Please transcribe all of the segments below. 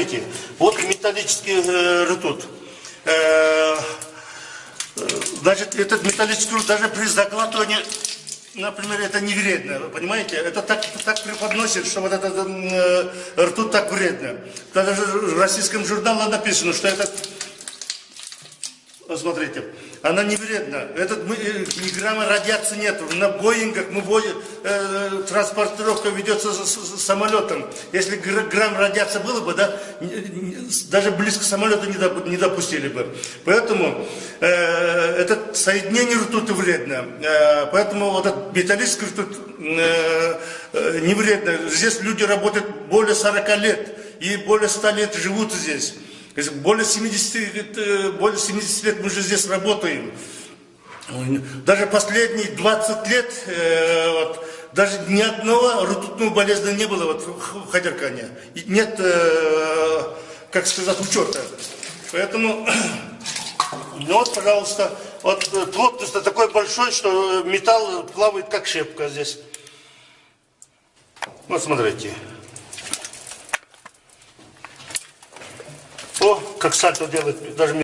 смотрите, вот металлический э, ртут. Э, значит, этот металлический ртут даже при заглатывании, например, это не вредно, понимаете? Это так, так преподносит, что вот этот э, ртут так вредно. Даже в российском журнале написано, что этот Посмотрите, она не вредна. Этот мы, э, ни грамма радиации нет. На Боингах мы возим, э, транспортировка ведется с, с, с самолетом. Если грамм радиации было бы, да, даже близко самолета не, доп, не допустили бы. Поэтому э, это соединение ртуты вредно. Э, поэтому вот этот металлический ртуть э, э, не вредно. Здесь люди работают более 40 лет и более 100 лет живут здесь более 70, э, более 70 лет мы же здесь работаем. Ну, даже последние 20 лет э, вот, даже ни одного ртутного болезни не было вот, в Хадеркане. И нет, э, как сказать, учета. Поэтому, ну вот, пожалуйста, вот плотность такой большой, что металл плавает как щепка здесь. Вот смотрите. как сальто делает даже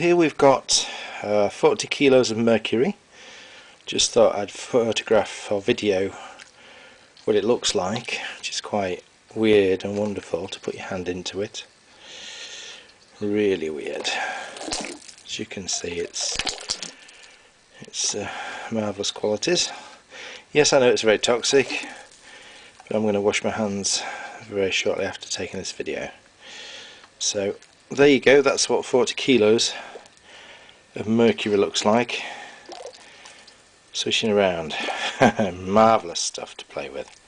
here we've got uh, 40 kilos of mercury just thought I'd photograph or video what it looks like which is quite weird and wonderful to put your hand into it really weird as you can see it's it's uh, marvellous qualities yes I know it's very toxic but I'm going to wash my hands very shortly after taking this video so there you go that's what 40 kilos of mercury looks like swishing around marvellous stuff to play with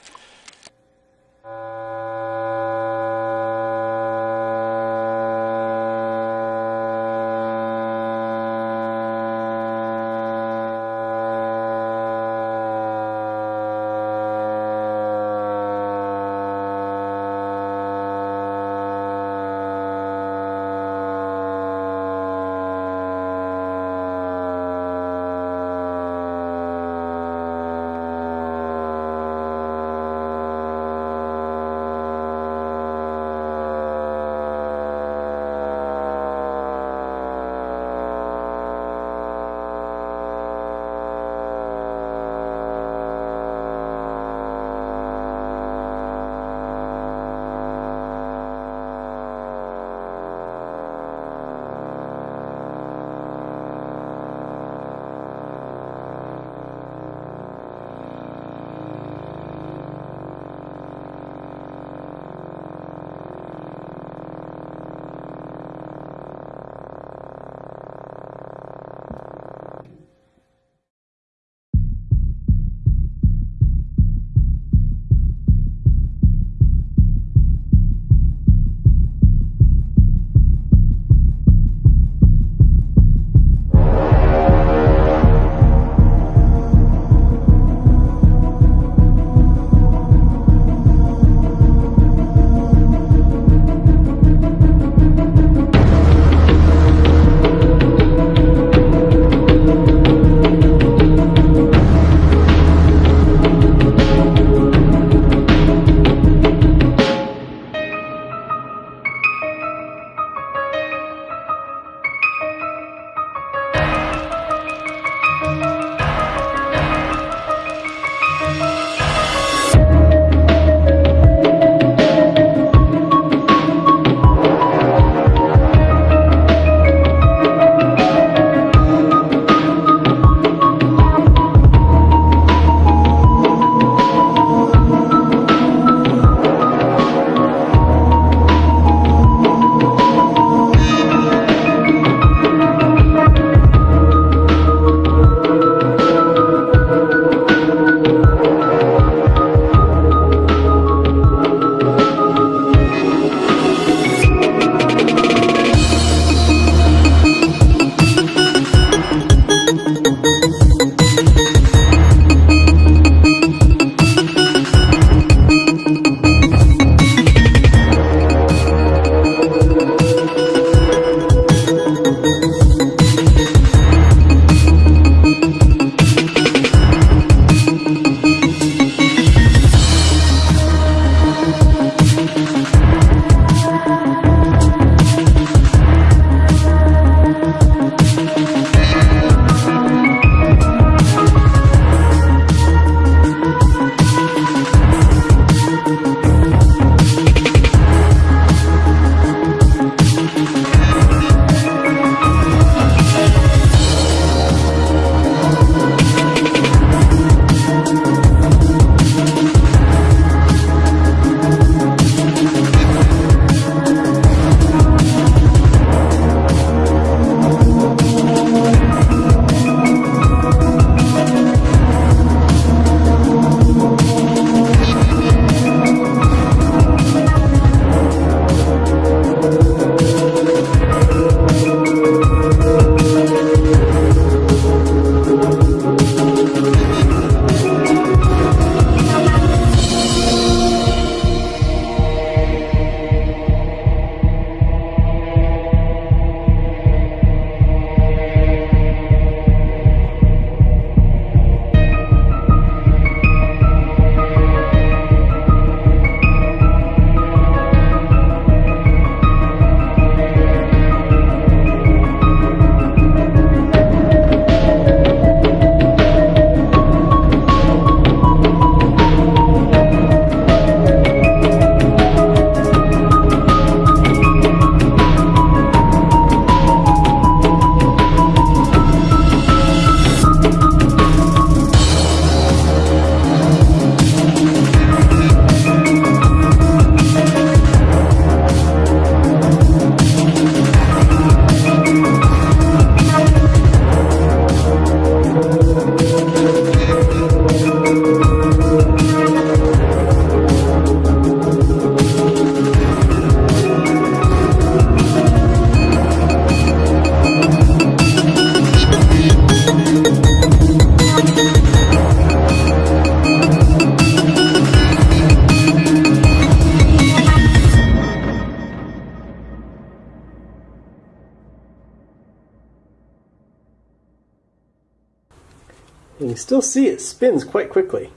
you still see it spins quite quickly.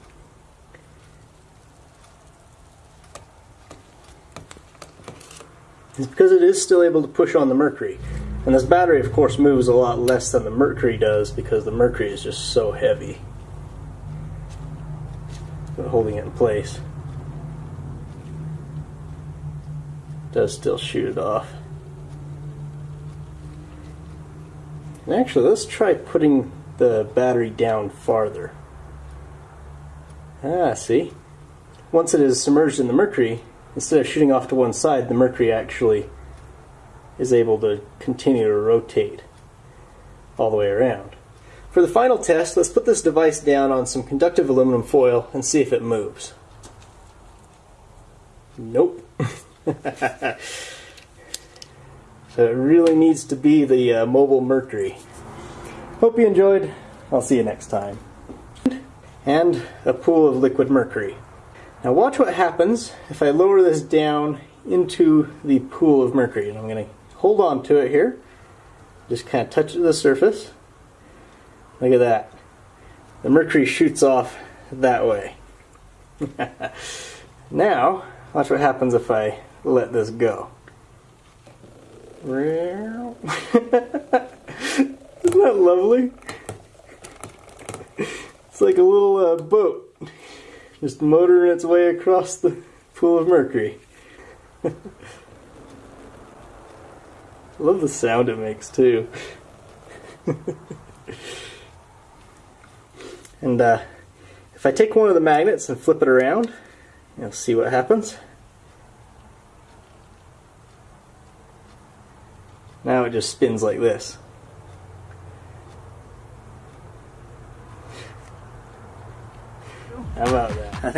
It's because it is still able to push on the mercury. And this battery, of course, moves a lot less than the mercury does because the mercury is just so heavy. But holding it in place does still shoot it off. And actually, let's try putting the battery down farther. Ah, see? Once it is submerged in the mercury, instead of shooting off to one side, the mercury actually is able to continue to rotate all the way around. For the final test, let's put this device down on some conductive aluminum foil and see if it moves. Nope. so it really needs to be the uh, mobile mercury. Hope you enjoyed. I'll see you next time. And a pool of liquid mercury. Now watch what happens if I lower this down into the pool of mercury. And I'm going to hold on to it here. Just kind of touch the surface. Look at that. The mercury shoots off that way. now, watch what happens if I let this go. that lovely? It's like a little uh, boat, just motoring its way across the pool of mercury. Love the sound it makes too. and uh, if I take one of the magnets and flip it around, you'll see what happens. Now it just spins like this.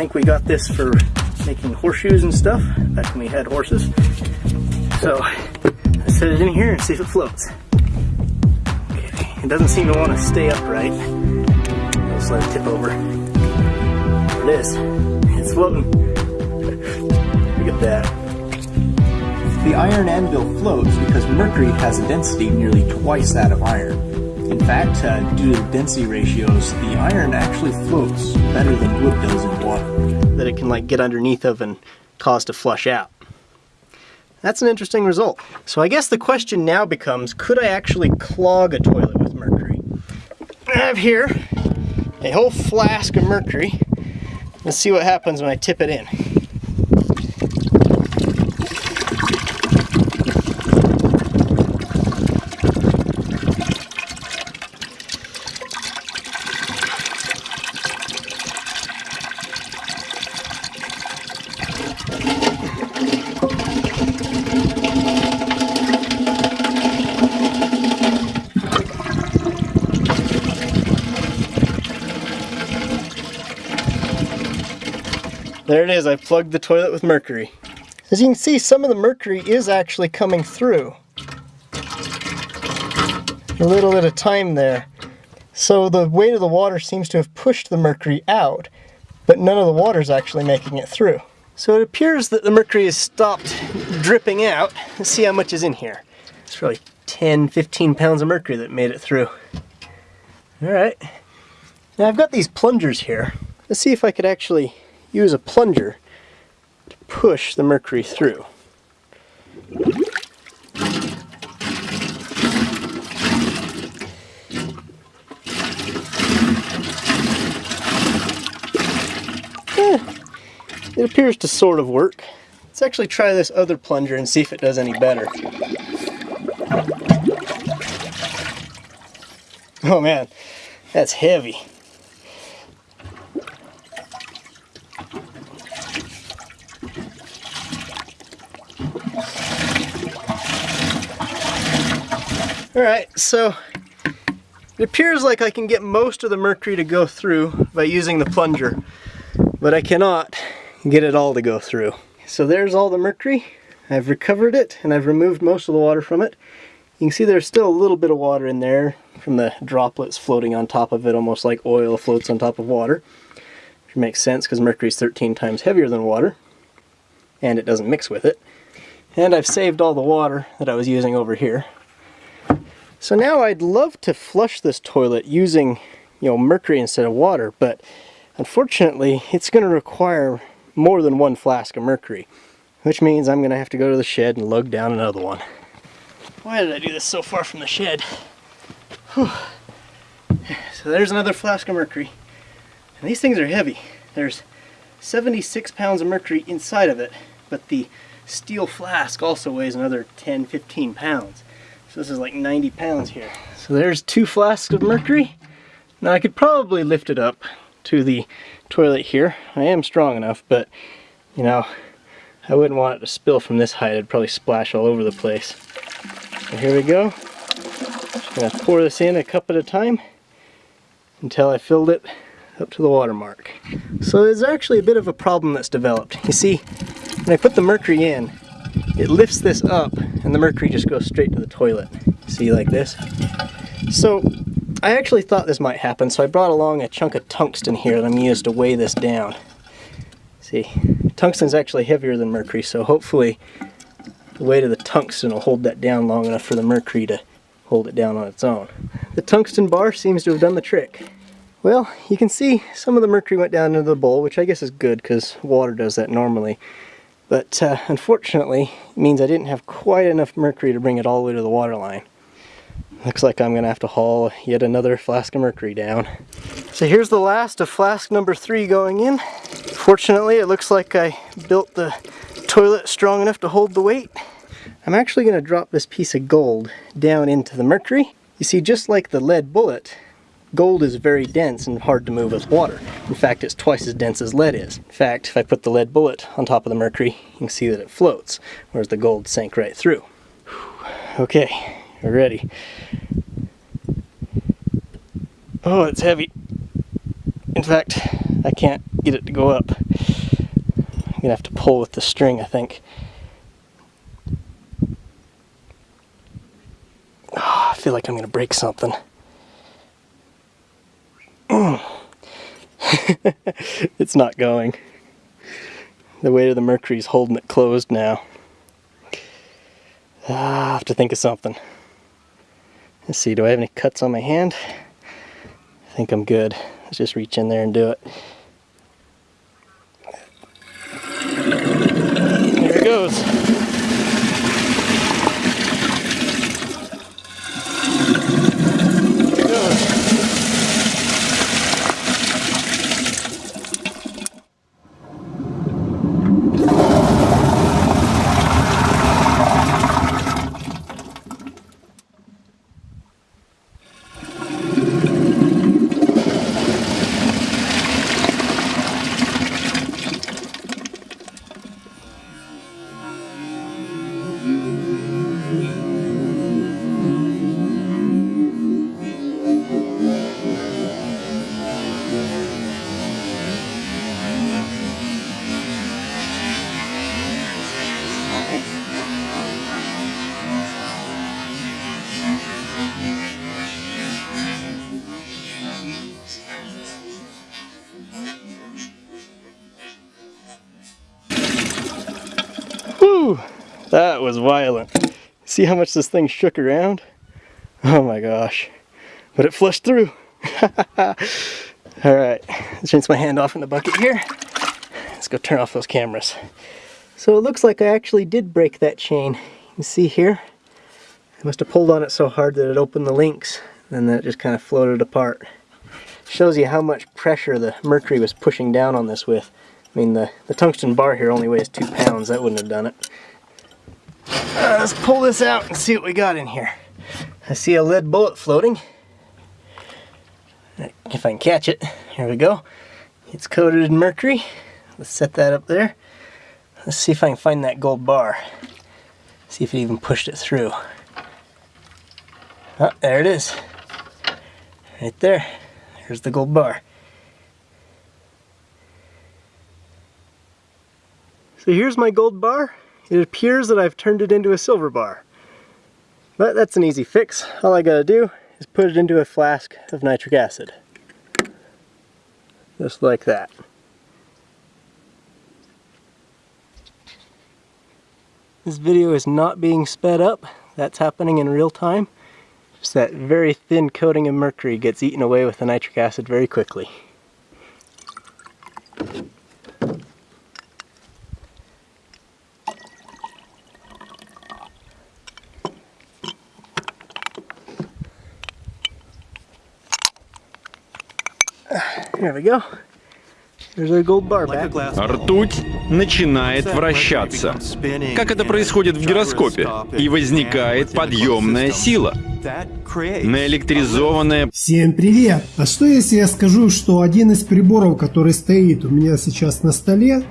think we got this for making horseshoes and stuff back when we had horses. So let's set it in here and see if it floats. Okay, it doesn't seem to want to stay upright. Let's let it tip over. There it is. It's floating. Look at that. The iron anvil floats because mercury has a density nearly twice that of iron fact, uh, due to the density ratios, the iron actually floats better than wood does in water. That it can like get underneath of and cause to flush out. That's an interesting result. So I guess the question now becomes, could I actually clog a toilet with mercury? I have here a whole flask of mercury. Let's see what happens when I tip it in. There it is, I plugged the toilet with mercury. As you can see, some of the mercury is actually coming through. A little bit of time there. So the weight of the water seems to have pushed the mercury out, but none of the water is actually making it through. So it appears that the mercury has stopped dripping out. Let's see how much is in here. It's probably 10, 15 pounds of mercury that made it through. All right. Now I've got these plungers here. Let's see if I could actually use a plunger to push the mercury through. Eh, it appears to sort of work. Let's actually try this other plunger and see if it does any better. Oh man, that's heavy. All right, so it appears like I can get most of the mercury to go through by using the plunger, but I cannot get it all to go through. So there's all the mercury. I've recovered it and I've removed most of the water from it. You can see there's still a little bit of water in there from the droplets floating on top of it, almost like oil floats on top of water. Which makes sense because mercury is 13 times heavier than water and it doesn't mix with it. And I've saved all the water that I was using over here, so now I'd love to flush this toilet using, you know, mercury instead of water, but unfortunately it's going to require more than one flask of mercury, which means I'm going to have to go to the shed and lug down another one. Why did I do this so far from the shed? Whew. So there's another flask of mercury. And these things are heavy. There's 76 pounds of mercury inside of it, but the steel flask also weighs another 10-15 pounds. So this is like 90 pounds here. So there's two flasks of mercury. Now I could probably lift it up to the toilet here. I am strong enough, but you know, I wouldn't want it to spill from this height. It'd probably splash all over the place. So here we go. Just gonna pour this in a cup at a time until I filled it up to the water mark. So there's actually a bit of a problem that's developed. You see, when I put the mercury in, it lifts this up and the mercury just goes straight to the toilet. See like this? So I actually thought this might happen so I brought along a chunk of tungsten here that I'm going to use to weigh this down. See, tungsten's actually heavier than mercury so hopefully the weight of the tungsten will hold that down long enough for the mercury to hold it down on its own. The tungsten bar seems to have done the trick. Well, you can see some of the mercury went down into the bowl, which I guess is good because water does that normally. But uh, unfortunately, means I didn't have quite enough mercury to bring it all the way to the water line. Looks like I'm gonna have to haul yet another flask of mercury down. So here's the last of flask number three going in. Fortunately, it looks like I built the toilet strong enough to hold the weight. I'm actually gonna drop this piece of gold down into the mercury. You see, just like the lead bullet, Gold is very dense and hard to move with water. In fact, it's twice as dense as lead is. In fact, if I put the lead bullet on top of the mercury, you can see that it floats, whereas the gold sank right through. Okay, we're ready. Oh, it's heavy. In fact, I can't get it to go up. I'm gonna have to pull with the string, I think. Oh, I feel like I'm gonna break something. it's not going. The weight of the mercury is holding it closed now. Ah, I have to think of something. Let's see, do I have any cuts on my hand? I think I'm good. Let's just reach in there and do it. There it goes. was violent. See how much this thing shook around? Oh my gosh. But it flushed through. All right, let's rinse my hand off in the bucket here. Let's go turn off those cameras. So it looks like I actually did break that chain. You see here, I must have pulled on it so hard that it opened the links and then it just kind of floated apart. Shows you how much pressure the mercury was pushing down on this with. I mean, the, the tungsten bar here only weighs two pounds. That wouldn't have done it. Uh, let's pull this out and see what we got in here. I see a lead bullet floating. If I can catch it. Here we go. It's coated in mercury. Let's set that up there. Let's see if I can find that gold bar. See if it even pushed it through. Oh, there it is. Right there. There's the gold bar. So here's my gold bar. It appears that I've turned it into a silver bar. But that's an easy fix. All I gotta do is put it into a flask of nitric acid. Just like that. This video is not being sped up. That's happening in real time. Just that very thin coating of mercury gets eaten away with the nitric acid very quickly. Ртуть начинает вращаться, как это происходит в гироскопе, и возникает подъемная сила, наэлектризованная... Всем привет! А что если я скажу, что один из приборов, который стоит у меня сейчас на столе,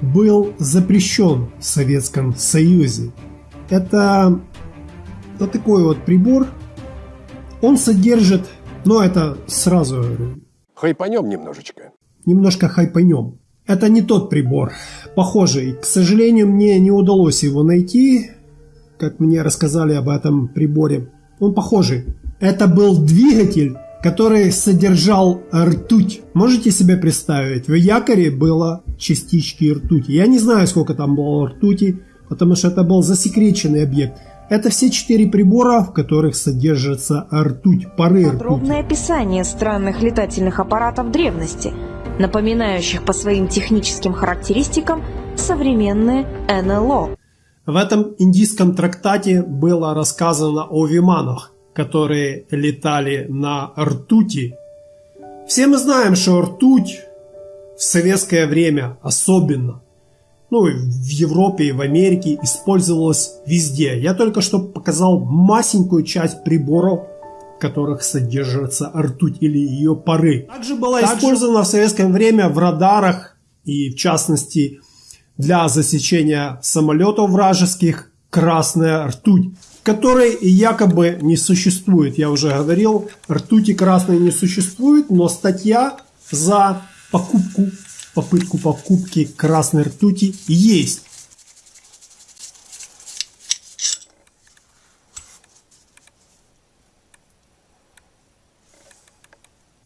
был запрещен в Советском Союзе? Это вот такой вот прибор. Он содержит, ну это сразу Хайпанем немножечко. Немножко хайпанем. Это не тот прибор, похожий. К сожалению, мне не удалось его найти, как мне рассказали об этом приборе. Он похожий. Это был двигатель, который содержал ртуть. Можете себе представить? В якоре было частички ртути. Я не знаю, сколько там было ртути, потому что это был засекреченный объект. Это все четыре прибора, в которых содержится ртуть, пары Подробное описание странных летательных аппаратов древности, напоминающих по своим техническим характеристикам современные НЛО. В этом индийском трактате было рассказано о виманах, которые летали на ртути. Все мы знаем, что ртуть в советское время особенно – ну, в Европе, в Америке использовалось везде. Я только что показал масенькую часть приборов, в которых содержится ртуть или ее пары. Также была Также... использована в советское время в радарах и, в частности, для засечения самолетов вражеских красная ртуть, которой якобы не существует. Я уже говорил, ртути красной не существует, но статья за покупку попытку покупки красной ртути есть.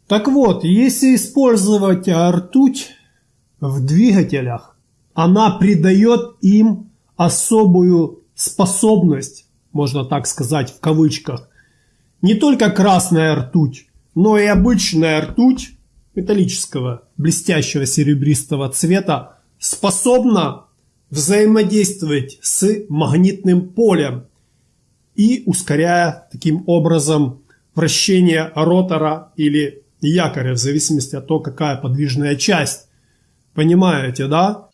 Так вот, если использовать ртуть в двигателях, она придает им особую способность, можно так сказать в кавычках. Не только красная ртуть, но и обычная ртуть металлического, блестящего серебристого цвета, способна взаимодействовать с магнитным полем и ускоряя таким образом вращение ротора или якоря, в зависимости от того, какая подвижная часть. Понимаете, да?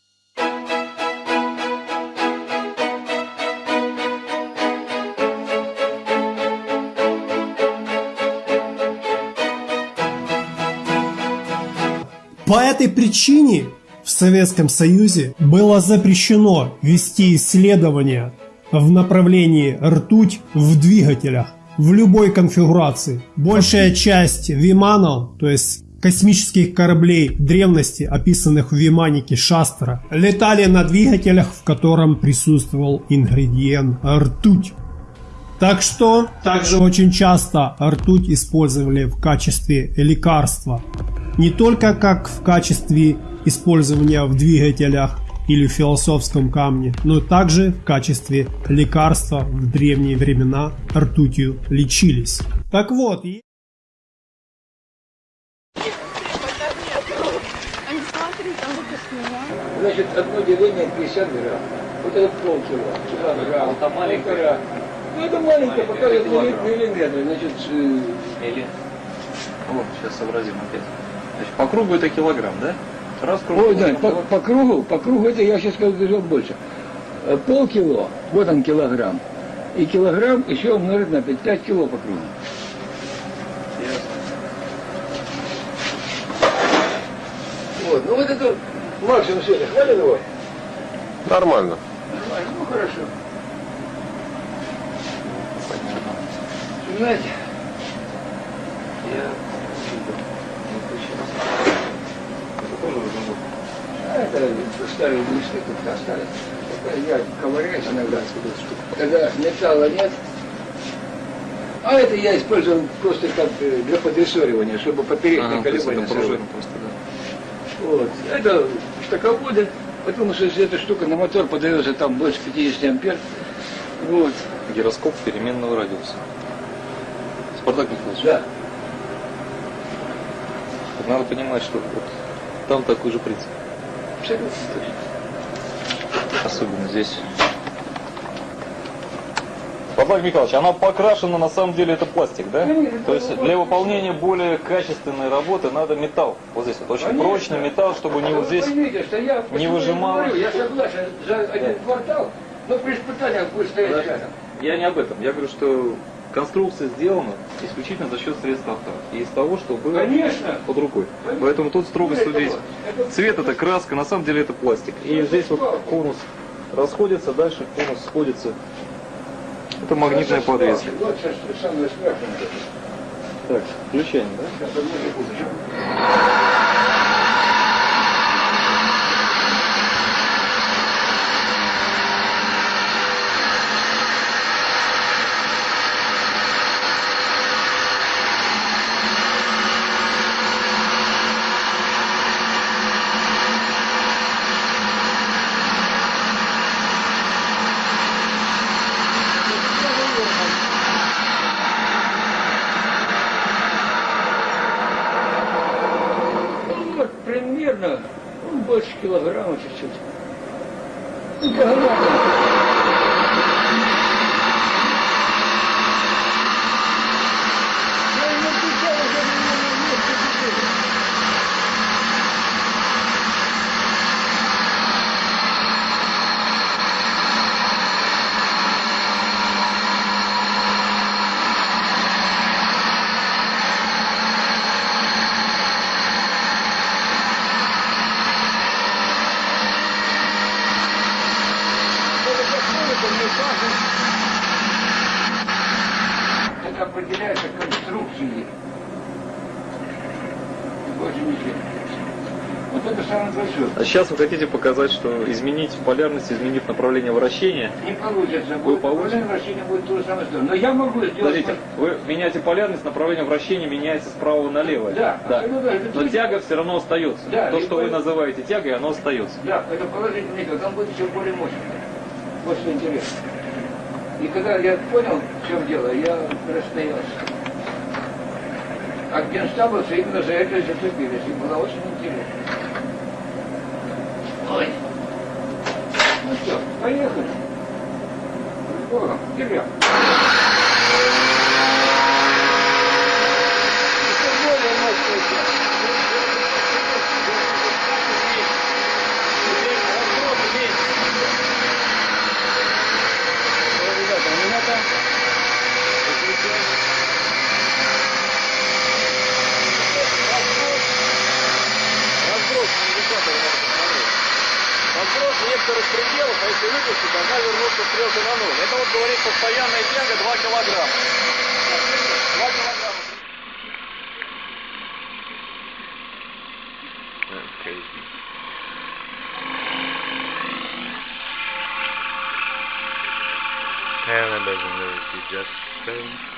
По этой причине в Советском Союзе было запрещено вести исследования в направлении ртуть в двигателях в любой конфигурации. Большая часть виманов, то есть космических кораблей древности, описанных в Виманике Шастера, летали на двигателях, в котором присутствовал ингредиент ртуть. Так что также очень часто ртуть использовали в качестве лекарства не только как в качестве использования в двигателях или в философском камне, но также в качестве лекарства в древние времена ртутью лечились. Так вот, и... Значит, одно деление 50 грамм. Вот это полкило, 2 грамм, это маленькое. Ну это маленькое, пока это миллиметры, значит... Э, или... Вот, сейчас сообразим опять. Значит, по кругу это килограмм, да? Раз круг, Ой, да, по, по кругу, по кругу это я сейчас скажу больше. Э, полкило, вот он килограмм. И килограмм еще умножить на 5, 5 кило по кругу. Ясно. Вот, ну вот это максимум сегодня. Хвалим его? Нормально. Нормально, ну хорошо. Знаете, я старые, старые мечты как-то остались. Я ковыряюсь иногда. Когда металла нет, а это я использовал просто как э, для подрессоривания, чтобы поперечные а, колебания просто, да. Вот. Это штаководы, потому что эта штука на мотор подается там больше 50 ампер. Вот. Гироскоп переменного радиуса. Спартак Михайлович. Да. Надо понимать, что вот там такой же принцип. Особенно здесь. Владимир Михайлович, она покрашена, на самом деле это пластик, да? Конечно, То есть для выполнения более качественной работы надо металл. Вот здесь вот очень Конечно. прочный металл, чтобы не вот здесь видите, я, не выжимало. Я, я согласен, за один да. квартал, но при испытаниях будет стоять Я не об этом, я говорю, что конструкция сделана исключительно за счет средств авто и из того, что было Конечно. под рукой. Конечно. Поэтому тут строго Конечно. здесь. Это... Цвет это краска, на самом деле это пластик. И здесь вот конус расходится, дальше конус сходится. Это магнитная подвеска. Так, включение, да? примерно ну, больше килограмма чуть-чуть. Килограмма. Сейчас вы хотите показать, что изменить полярность, изменив направление вращения, не получится. Вы будет, получите. вращение будет то же самое, что. Но я могу сделать. Подождите, вы меняете полярность, направление вращения меняется справа налево. Да. да. Ну, Но тяга все равно остается. Да, то, что вы называете тягой, оно остается. Да, это положительный эффект, Там будет еще более мощным. Вот что интересно. И когда я понял, в чем дело, я расстоялся. А генштабовцы именно за это зацепились. И было очень интересно. Ой. Ну все, поехали. С Богом, вперед. Еще более мощный некоторых пределов, а если выпустить, должна вернуться стрелка на ноль. Это вот говорит постоянная тяга 2 килограмма. 2 килограмма. That's crazy. doesn't really see just things.